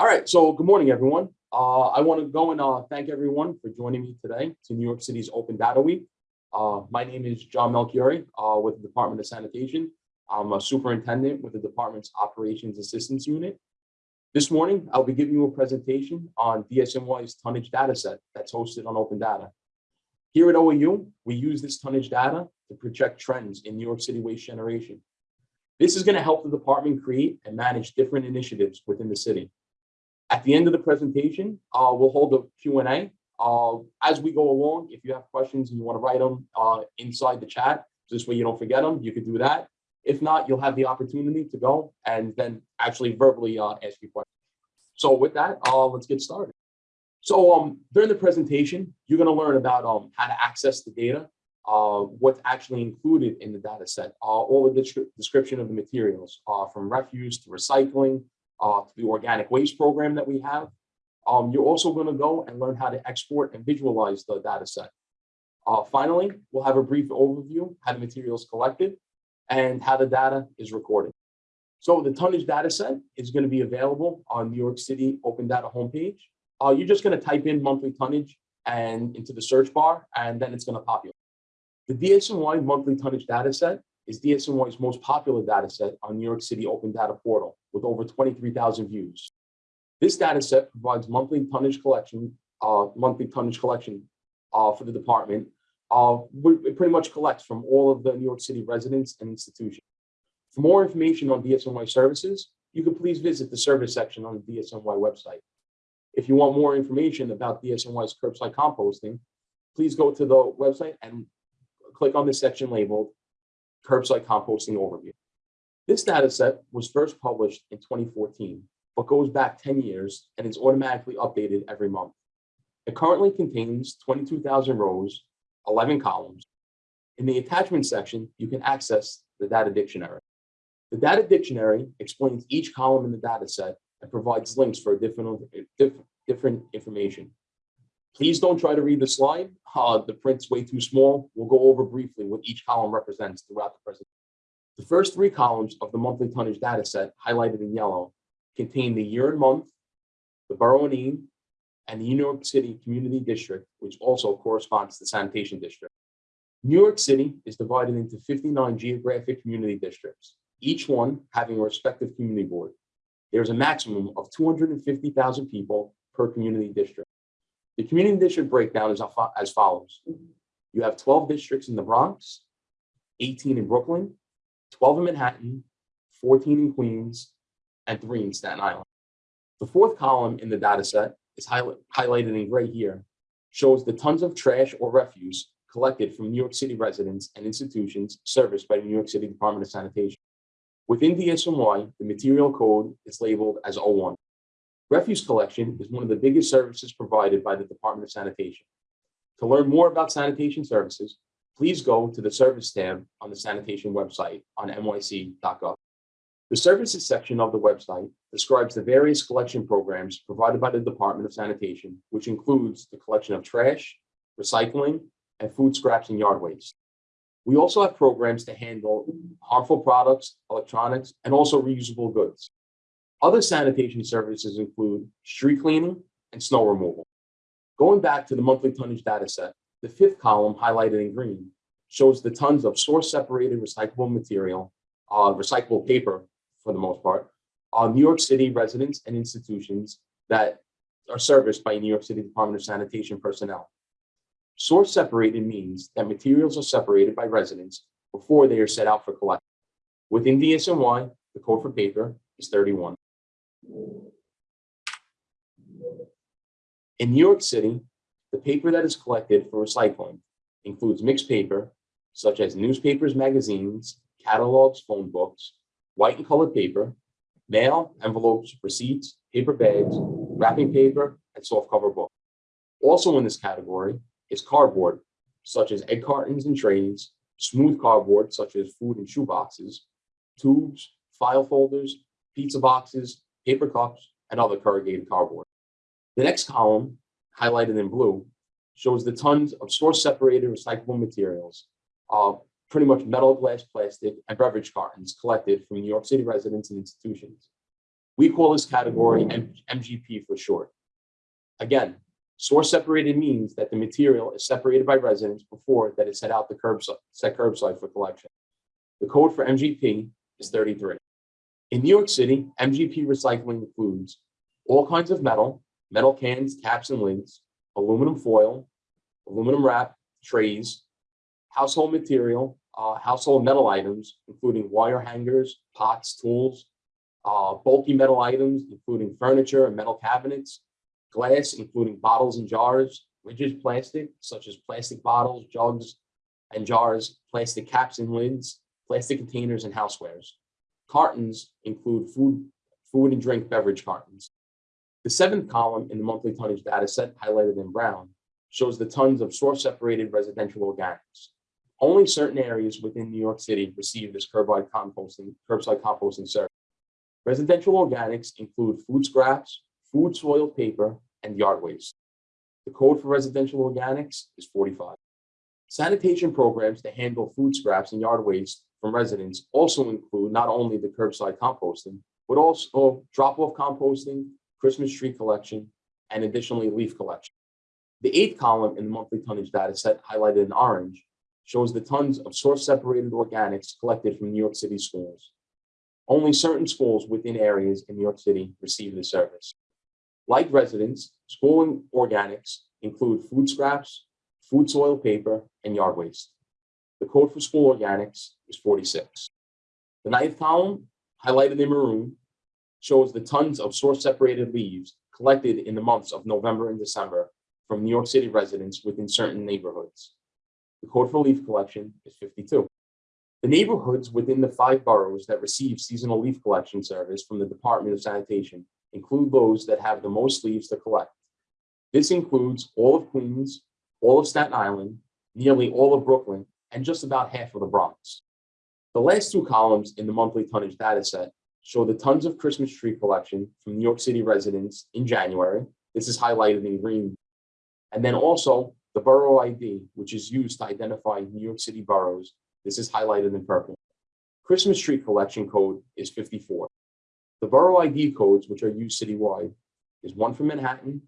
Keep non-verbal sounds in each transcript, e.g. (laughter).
All right, so good morning, everyone. Uh, I want to go and uh, thank everyone for joining me today to New York City's Open Data Week. Uh, my name is John Melchiori uh, with the Department of Sanitation. I'm a superintendent with the department's Operations Assistance Unit. This morning, I'll be giving you a presentation on DSNY's tonnage data set that's hosted on Open Data. Here at OAU, we use this tonnage data to project trends in New York City waste generation. This is going to help the department create and manage different initiatives within the city. At the end of the presentation, uh, we'll hold a Q&A. Uh, as we go along, if you have questions and you want to write them uh, inside the chat, this way you don't forget them, you could do that. If not, you'll have the opportunity to go and then actually verbally uh, ask you questions. So with that, uh, let's get started. So um, during the presentation, you're going to learn about um, how to access the data, uh, what's actually included in the data set, uh, all the description of the materials, uh, from refuse to recycling, uh, the organic waste program that we have. Um, you're also going to go and learn how to export and visualize the data set. Uh, finally, we'll have a brief overview, how the material is collected and how the data is recorded. So the tonnage data set is going to be available on New York City Open Data homepage. Uh, you're just going to type in monthly tonnage and into the search bar, and then it's going to populate. The DSNY monthly tonnage data set is DSNY's most popular data set on New York City Open Data Portal with over 23,000 views. This data set provides monthly tonnage collection, uh, monthly tonnage collection uh, for the department. Uh, it pretty much collects from all of the New York City residents and institutions. For more information on DSNY services, you can please visit the service section on the DSNY website. If you want more information about DSNY's curbside composting, please go to the website and click on the section labeled curbside composting overview. This data set was first published in 2014, but goes back 10 years and is automatically updated every month. It currently contains 22,000 rows, 11 columns. In the attachment section, you can access the data dictionary. The data dictionary explains each column in the data set and provides links for different, different, different information. Please don't try to read the slide. Uh, the print's way too small. We'll go over briefly what each column represents throughout the presentation. The first three columns of the monthly tonnage data set highlighted in yellow contain the year and month, the borough and Eames, and the New York City Community District, which also corresponds to the sanitation district. New York City is divided into 59 geographic community districts, each one having a respective community board. There's a maximum of 250,000 people per community district. The community district breakdown is as follows. Mm-hmm. You have 12 districts in the Bronx, 18 in Brooklyn, 12 in Manhattan, 14 in Queens, and three in Staten Island. The fourth column in the data set is highlight, highlighted in gray here, shows the tons of trash or refuse collected from New York City residents and institutions serviced by the New York City Department of Sanitation. Within DSNY, the material code is labeled as 01. Refuse collection is one of the biggest services provided by the Department of Sanitation. To learn more about sanitation services, please go to the service tab on the sanitation website on nyc.gov. The services section of the website describes the various collection programs provided by the Department of Sanitation, which includes the collection of trash, recycling, and food scraps and yard waste. We also have programs to handle harmful products, electronics, and also reusable goods. Other sanitation services include street cleaning and snow removal. Going back to the monthly tonnage data set, the fifth column highlighted in green shows the tons of source separated recyclable material, uh, recyclable paper for the most part, on New York City residents and institutions that are serviced by New York City Department of Sanitation personnel. Source separated means that materials are separated by residents before they are set out for collection. Within DSNY, the code for paper is 31. In New York City, the paper that is collected for recycling includes mixed paper, such as newspapers, magazines, catalogs, phone books, white and colored paper, mail, envelopes, receipts, paper bags, wrapping paper, and soft cover books. Also in this category is cardboard, such as egg cartons and trays, smooth cardboard, such as food and shoe boxes, tubes, file folders, pizza boxes, paper cups, and other corrugated cardboard. The next column, highlighted in blue, shows the tons of source-separated recyclable materials, uh, pretty much metal, glass, plastic, and beverage cartons collected from New York City residents and institutions. We call this category M- MGP for short. Again, source separated means that the material is separated by residents before that is set out the curbside, set curbside for collection. The code for MGP is 33. In New York City, MGP recycling includes all kinds of metal, metal cans, caps, and lids, aluminum foil, aluminum wrap, trays, household material, uh, household metal items, including wire hangers, pots, tools, uh, bulky metal items, including furniture and metal cabinets, glass, including bottles and jars, rigid plastic, such as plastic bottles, jugs, and jars, plastic caps and lids, plastic containers, and housewares. Cartons include food, food and drink beverage cartons. The seventh column in the monthly tonnage data set highlighted in brown shows the tons of source separated residential organics. Only certain areas within New York City receive this curbside composting, curbside composting service. Residential organics include food scraps, food soil paper, and yard waste. The code for residential organics is 45. Sanitation programs to handle food scraps and yard waste from residents also include not only the curbside composting, but also drop-off composting, Christmas tree collection, and additionally leaf collection. The eighth column in the monthly tonnage data set highlighted in orange shows the tons of source separated organics collected from New York City schools. Only certain schools within areas in New York City receive the service. Like residents, school organics include food scraps, food soil paper, and yard waste. The code for school organics is 46. The ninth column, highlighted in maroon, shows the tons of source separated leaves collected in the months of November and December from New York City residents within certain neighborhoods. The code for leaf collection is 52. The neighborhoods within the five boroughs that receive seasonal leaf collection service from the Department of Sanitation include those that have the most leaves to collect. This includes all of Queens, all of Staten Island, nearly all of Brooklyn, and just about half of the Bronx. The last two columns in the monthly tonnage data set show the tons of Christmas tree collection from New York City residents in January. This is highlighted in green. And then also the borough ID, which is used to identify New York City boroughs. This is highlighted in purple. Christmas tree collection code is 54. The borough ID codes, which are used citywide, is one for Manhattan,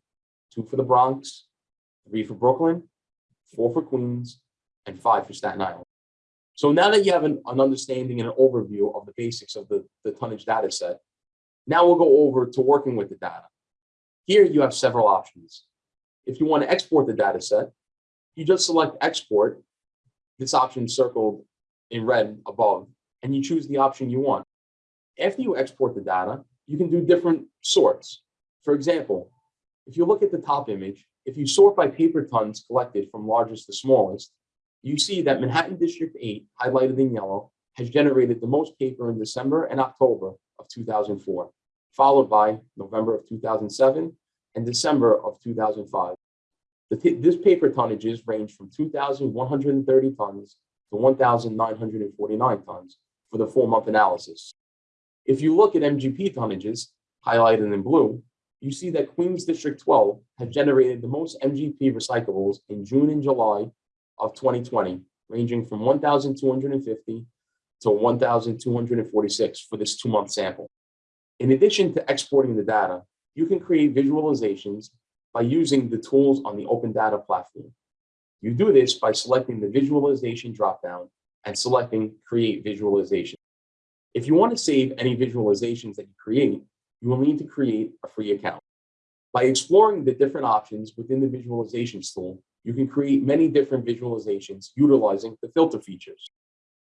two for the Bronx, three for Brooklyn, four for Queens, and five for Staten Island. So now that you have an, an understanding and an overview of the basics of the, the tonnage data set, now we'll go over to working with the data. Here you have several options. If you want to export the data set, you just select export, this option circled in red above, and you choose the option you want. After you export the data, you can do different sorts. For example, if you look at the top image, if you sort by paper tons collected from largest to smallest, you see that Manhattan District 8, highlighted in yellow, has generated the most paper in December and October of 2004, followed by November of 2007 and December of 2005. The, this paper tonnages range from 2,130 tons to 1,949 tons for the four month analysis. If you look at MGP tonnages, highlighted in blue, you see that Queens District 12 has generated the most MGP recyclables in June and July of 2020, ranging from 1,250 to 1,246 for this two month sample. In addition to exporting the data, you can create visualizations by using the tools on the Open Data platform. You do this by selecting the visualization dropdown and selecting create visualization. If you want to save any visualizations that you create, you will need to create a free account. By exploring the different options within the visualizations tool, you can create many different visualizations utilizing the filter features.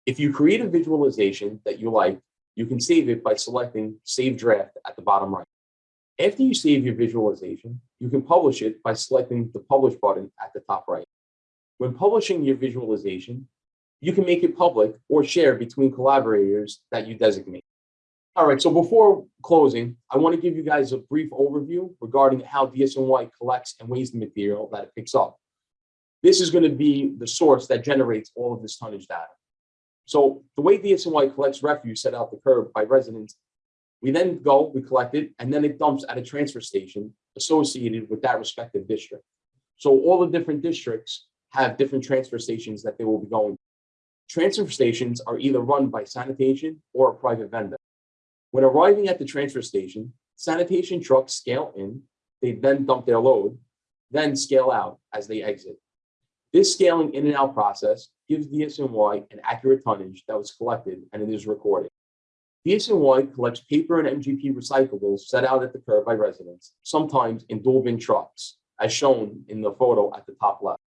If you create a visualization that you like, you can save it by selecting Save Draft at the bottom right. After you save your visualization, you can publish it by selecting the Publish button at the top right. When publishing your visualization, you can make it public or share between collaborators that you designate. All right, so before closing, I want to give you guys a brief overview regarding how DSNY collects and weighs the material that it picks up. This is going to be the source that generates all of this tonnage data. So the way DSNY collects refuse set out the curb by residents, we then go, we collect it, and then it dumps at a transfer station associated with that respective district. So all the different districts have different transfer stations that they will be going. Transfer stations are either run by sanitation or a private vendor. When arriving at the transfer station, sanitation trucks scale in, they then dump their load, then scale out as they exit. This scaling in and out process gives DSNY an accurate tonnage that was collected and it is recorded. DSNY collects paper and MGP recyclables set out at the curb by residents, sometimes in dual bin trucks, as shown in the photo at the top left.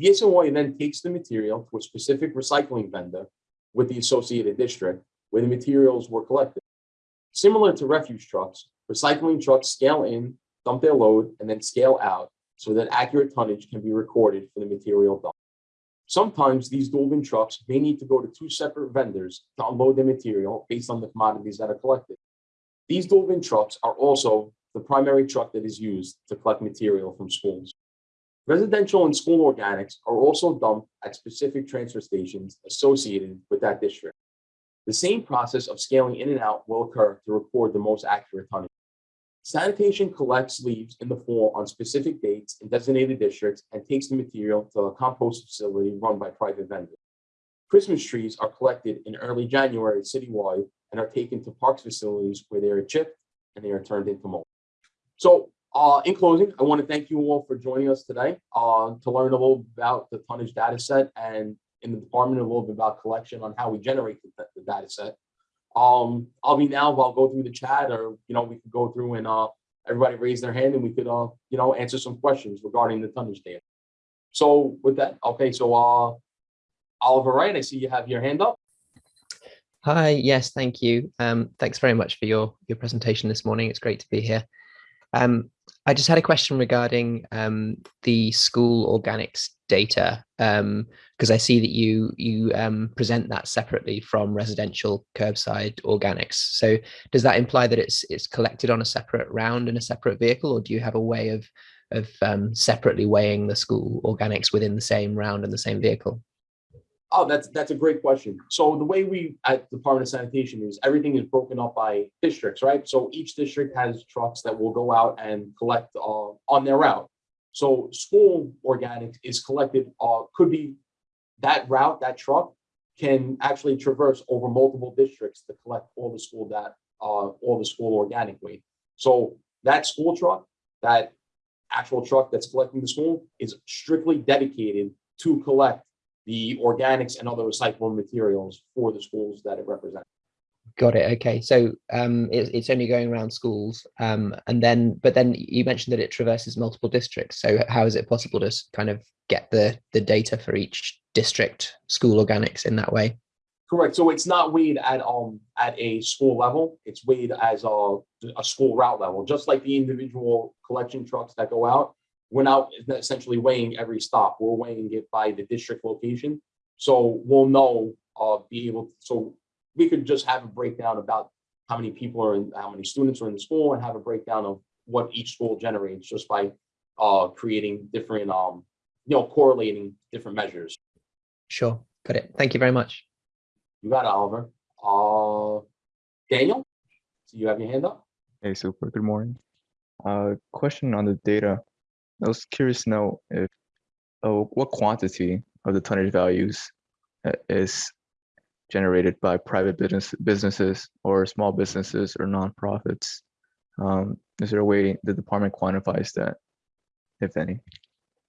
DSNY then takes the material to a specific recycling vendor with the associated district where the materials were collected. Similar to refuse trucks, recycling trucks scale in, dump their load, and then scale out so that accurate tonnage can be recorded for the material dumped. Sometimes these dual trucks may need to go to two separate vendors to unload their material based on the commodities that are collected. These dual trucks are also the primary truck that is used to collect material from schools. Residential and school organics are also dumped at specific transfer stations associated with that district. The same process of scaling in and out will occur to record the most accurate tonnage. Sanitation collects leaves in the fall on specific dates in designated districts and takes the material to a compost facility run by private vendors. Christmas trees are collected in early January citywide and are taken to parks facilities where they are chipped and they are turned into mulch. So uh, in closing, I want to thank you all for joining us today uh, to learn a little about the tonnage data set and in the department a little bit about collection on how we generate the, the data set. Um, I'll be now, I'll go through the chat or, you know, we could go through and uh, everybody raise their hand and we could, uh, you know, answer some questions regarding the tonnage. So with that, okay, so uh, Oliver Wright, I see you have your hand up. Hi, yes, thank you. Um, thanks very much for your, your presentation this morning. It's great to be here. Um, I just had a question regarding um, the school organics data, because I see that you you um, present that separately from residential curbside organics. So does that imply that it's it's collected on a separate round in a separate vehicle, or do you have a way of of um, separately weighing the school organics within the same round and the same vehicle? Oh, that's that's a great question. So the way we at the Department of Sanitation is everything is broken up by districts, right? So each district has trucks that will go out and collect uh, on their route. So school organics is collected, uh, could be that route, that truck can actually traverse over multiple districts to collect all the school that uh, all the school organic. So that school truck, that actual truck that's collecting the school is strictly dedicated to collect the organics and other recyclable materials for the schools that it represents. Got it. Okay, so um, it, it's only going around schools, um, and then, but then you mentioned that it traverses multiple districts. So how is it possible to kind of get the the data for each district school organics in that way? Correct. So it's not weighed at um at a school level. It's weighed as a a school route level, just like the individual collection trucks that go out we're now essentially weighing every stop. We're weighing it by the district location. So we'll know, uh, be able, to, so we could just have a breakdown about how many people are in, how many students are in the school and have a breakdown of what each school generates just by uh, creating different, um, you know, correlating different measures. Sure. Got it. Thank you very much. You got it, Oliver. Uh, Daniel, so you have your hand up. Hey, super. Good morning. Uh, question on the data. I was curious to know if oh, what quantity of the tonnage values uh, is generated by private business businesses or small businesses or nonprofits. Um, is there a way the department quantifies that, if any?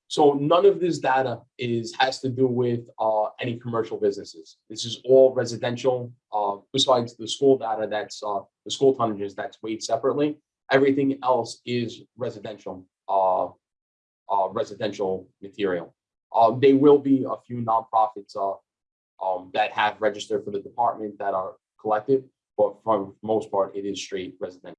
So none of this data is has to do with uh, any commercial businesses. This is all residential. Uh, besides the school data, that's uh, the school tonnages that's weighed separately. Everything else is residential. Uh, uh, residential material. Um, will be a few nonprofits uh, um, that have registered for the department that are collected, but for the most part, it is straight residential.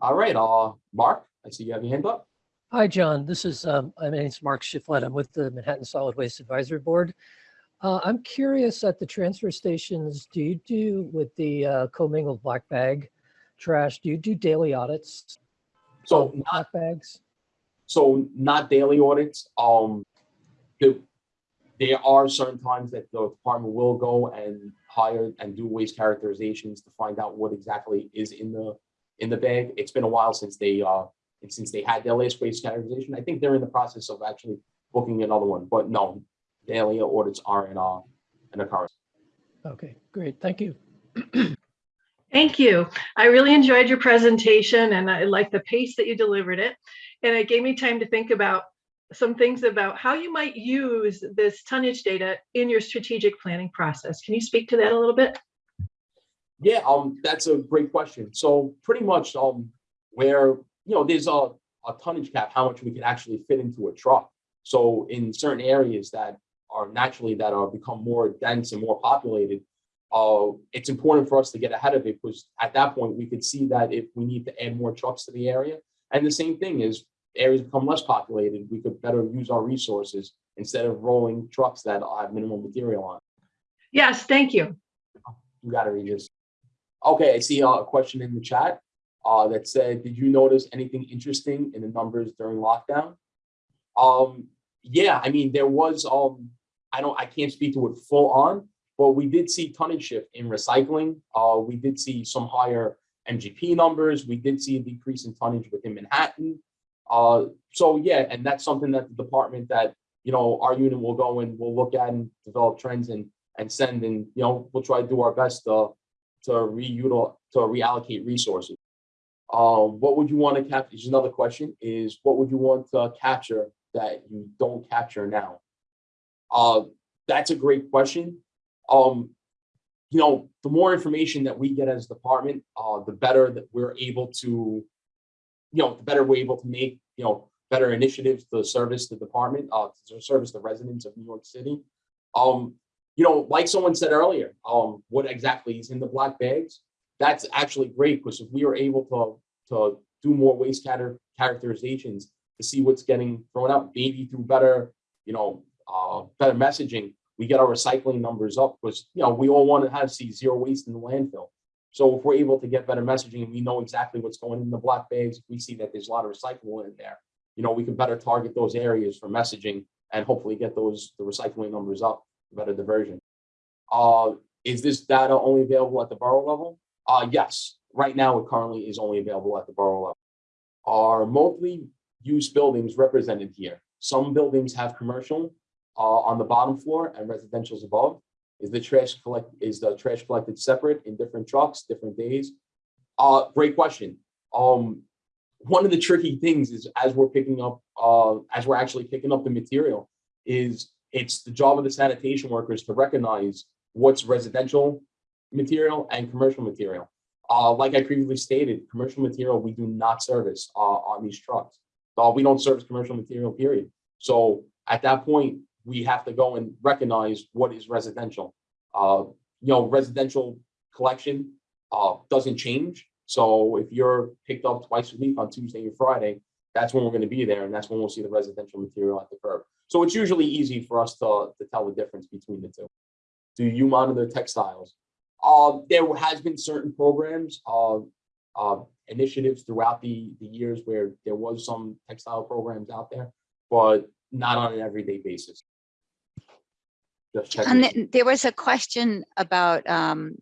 All right, uh, Mark, I see you have your hand up. Hi, John. This is, um, my name is Mark Shiflett. I'm with the Manhattan Solid Waste Advisory Board. Uh, I'm curious at the transfer stations, do you do with the uh, commingled black bag trash, do you do daily audits? So not, Black bags? so not daily audits. Um, the, there are certain times that the department will go and hire and do waste characterizations to find out what exactly is in the in the bag. It's been a while since they uh since they had their last waste characterization. I think they're in the process of actually booking another one, but no, daily audits aren't uh an occurrence. Okay, great. Thank you. Thank you. I really enjoyed your presentation and I like the pace that you delivered it. And it gave me time to think about some things about how you might use this tonnage data in your strategic planning process. Can you speak to that a little bit? Yeah, um, that's a great question. So pretty much, um, where, you know, there's a, a tonnage cap, how much we can actually fit into a truck. So in certain areas that are naturally that are become more dense and more populated, uh, it's important for us to get ahead of it because at that point we could see that if we need to add more trucks to the area. And the same thing is areas become less populated, we could better use our resources instead of rolling trucks that have minimal material on. Yes, thank you. You got it, Regis. Okay, I see a question in the chat uh, that said, did you notice anything interesting in the numbers during lockdown? Um, yeah, I mean, there was, um, I don't, I can't speak to it full on, but we did see tonnage shift in recycling. Uh, we did see some higher MGP numbers. We did see a decrease in tonnage within Manhattan. Uh, so yeah, and that's something that the department that, you know, our unit will go and we'll look at and develop trends and, and send and, you know, we'll try to do our best to, to reutilize, to reallocate resources. Uh, what would you want to capture? Is another question is what would you want to capture that you don't capture now? Uh, that's a great question. Um, you know, the more information that we get as a department, uh, the better that we're able to, you know, the better we're able to make, you know, better initiatives to service the department, uh, to service the residents of New York City. Um, you know, like someone said earlier, um, what exactly is in the black bags? That's actually great because if we are able to, to do more waste char- characterizations to see what's getting thrown out, maybe through better, you know, uh, better messaging, we get our recycling numbers up because, you know, we all want to have see zero waste in the landfill. So if we're able to get better messaging and we know exactly what's going in the black bags, we see that there's a lot of recyclable in there, you know, we can better target those areas for messaging and hopefully get those, the recycling numbers up, better diversion. Uh, is this data only available at the borough level? Uh, yes, right now it currently is only available at the borough level. Are mostly used buildings represented here? Some buildings have commercial uh, on the bottom floor and residential's above. Is the trash collect, is the trash collected separate in different trucks, different days? Uh, great question. Um, one of the tricky things is as we're picking up, uh, as we're actually picking up the material, is it's the job of the sanitation workers to recognize what's residential material and commercial material. Uh, like I previously stated, commercial material we do not service uh, on these trucks. Uh, we don't service commercial material, period. So at that point, we have to go and recognize what is residential. Uh, you know, residential collection uh, doesn't change. So if you're picked up twice a week on Tuesday and Friday, that's when we're going to be there, and that's when we'll see the residential material at the curb. So it's usually easy for us to, to tell the difference between the two. Do you monitor textiles? Uh, there has been certain programs, uh, uh, initiatives throughout the, the years where there was some textile programs out there, but not on an everyday basis. And then there was a question about um,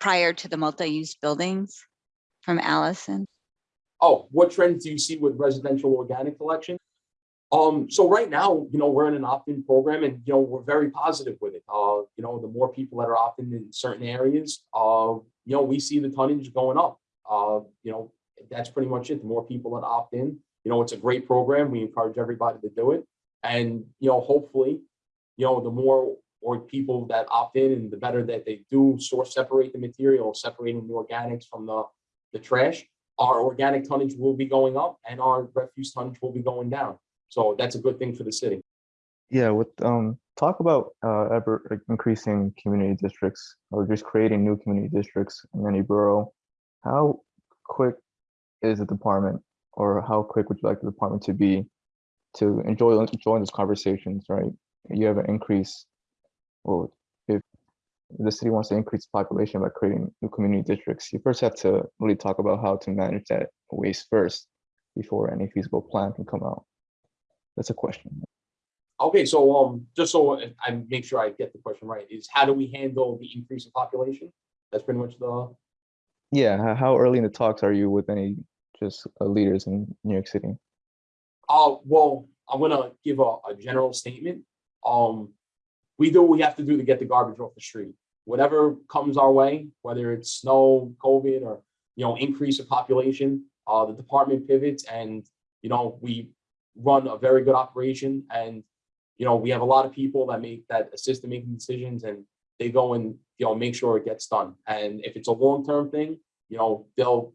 prior to the multi-use buildings from Allison. Oh, what trends do you see with residential organic collection? Um, so right now, you know, we're in an opt-in program and, you know, we're very positive with it. Uh, you know, the more people that are opting in certain areas, uh, you know, we see the tonnage going up. Uh, you know, that's pretty much it. The more people that opt in, you know, it's a great program. We encourage everybody to do it. And, you know, hopefully, you know, the more or people that opt in and the better that they do source separate the material, separating the organics from the, the trash, our organic tonnage will be going up and our refuse tonnage will be going down. So that's a good thing for the city. Yeah, with um talk about uh ever increasing community districts or just creating new community districts in any borough. How quick is the department or how quick would you like the department to be to enjoy join those conversations, right? You have an increase, well, if the city wants to increase population by creating new community districts, you first have to really talk about how to manage that waste first before any feasible plan can come out. That's a question. Okay, so um, just so I- make sure I get the question right, is how do we handle the increase in population? That's pretty much the, Yeah, how early in the talks are you with any just uh, leaders in New York City? uh, well, I'm gonna give a, a general statement. Um, we do what we have to do to get the garbage off the street. whatever comes our way, whether it's snow, COVID, or, you know, increase of population, uh, the department pivots and, you know, we run a very good operation and, you know, we have a lot of people that make, that assist in making decisions and they go and, you know, make sure it gets done. And if it's a long-term thing, you know, they'll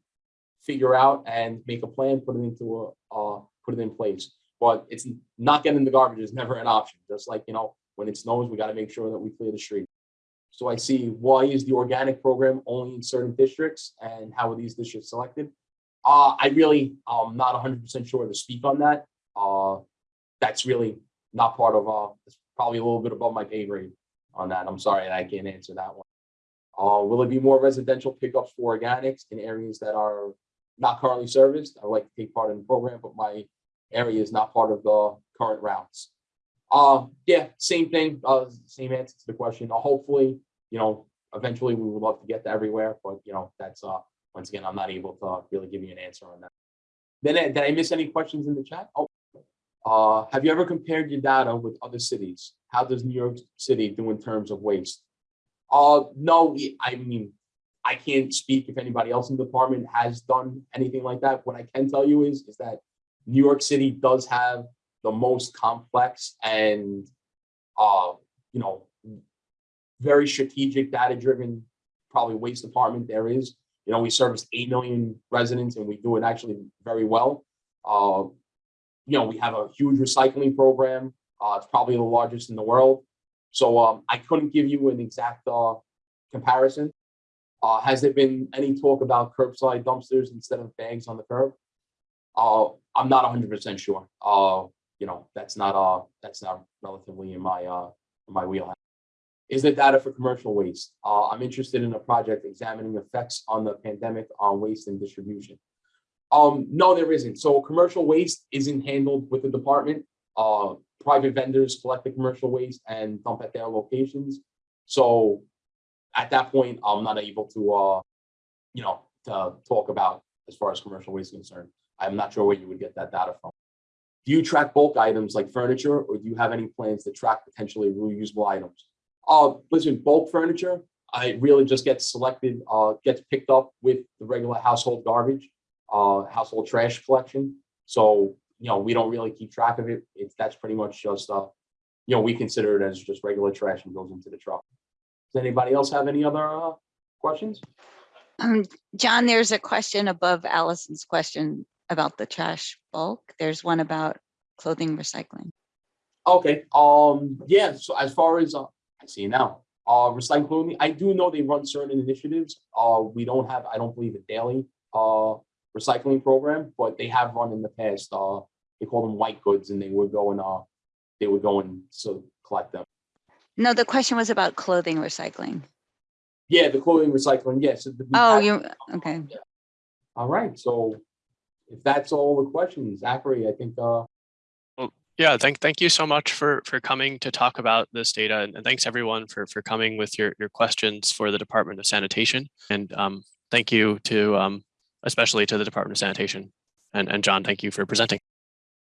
figure out and make a plan, put it into a, uh, put it in place. But it's not getting the garbage is (laughs) never an option. Just like, you know, when it snows, we gotta make sure that we clear the street. So I see why is the organic program only in certain districts and how are these districts selected? Uh, I really, um, not hundred percent sure to speak on that. Uh, that's really not part of, uh, it's probably a little bit above my pay grade on that. I'm sorry, I can't answer that one. Uh, will it be more residential pickups for organics in areas that are not currently serviced? I would like to take part in the program, but my area is not part of the current routes. Uh, yeah, same thing, uh, same answer to the question. Uh, hopefully, you know, eventually we would love to get to everywhere, but you know, that's, uh, once again, I'm not able to really give you an answer on that. Then, uh, did I miss any questions in the chat? Oh, uh, have you ever compared your data with other cities? How does New York City do in terms of waste? Uh, no, I mean, I can't speak if anybody else in the department has done anything like that. What I can tell you is, is that New York City does have the most complex and, uh, you know, very strategic, data-driven, probably waste department there is. You know, we service eight million residents and we do it actually very well. Uh, you know, we have a huge recycling program. Uh, it's probably the largest in the world. So um, I couldn't give you an exact uh, comparison. Uh, has there been any talk about curbside dumpsters instead of bags on the curb? Uh, I'm not hundred percent sure. Uh, you know, that's not, uh, that's not relatively in my, uh, in my wheelhouse. Is there data for commercial waste? Uh, I'm interested in a project examining effects on the pandemic on waste and distribution. Um, no, there isn't. So commercial waste isn't handled with the department. Uh, private vendors collect the commercial waste and dump at their locations. So at that point, I'm not able to, uh, you know, to talk about as far as commercial waste is concerned. I'm not sure where you would get that data from. Do you track bulk items like furniture, or do you have any plans to track potentially reusable items? Uh, listen, bulk furniture, I really just get selected, uh, gets picked up with the regular household garbage, uh, household trash collection. So, you know, we don't really keep track of it. It's, that's pretty much just, uh, you know, we consider it as just regular trash and goes into the truck. Does anybody else have any other, uh, questions? Um, John, there's a question above Allison's question about the trash bulk. There's one about clothing recycling. Okay, um, yeah, so as far as, uh, I see now, uh, recycling, clothing, I do know they run certain initiatives. Uh, we don't have, I don't believe a daily, uh, recycling program, but they have run in the past, uh, they call them white goods and they would go and, uh, they would go and so collect them. No, the question was about clothing recycling. Yeah, the clothing recycling, yes. we Oh, you, okay. All right, so if that's all the questions, Zachary, I think, uh, Yeah, thank thank you so much for for coming to talk about this data and, and thanks everyone for for coming with your your questions for the Department of Sanitation. And um, thank you to um, especially to the Department of Sanitation. And and John, thank you for presenting.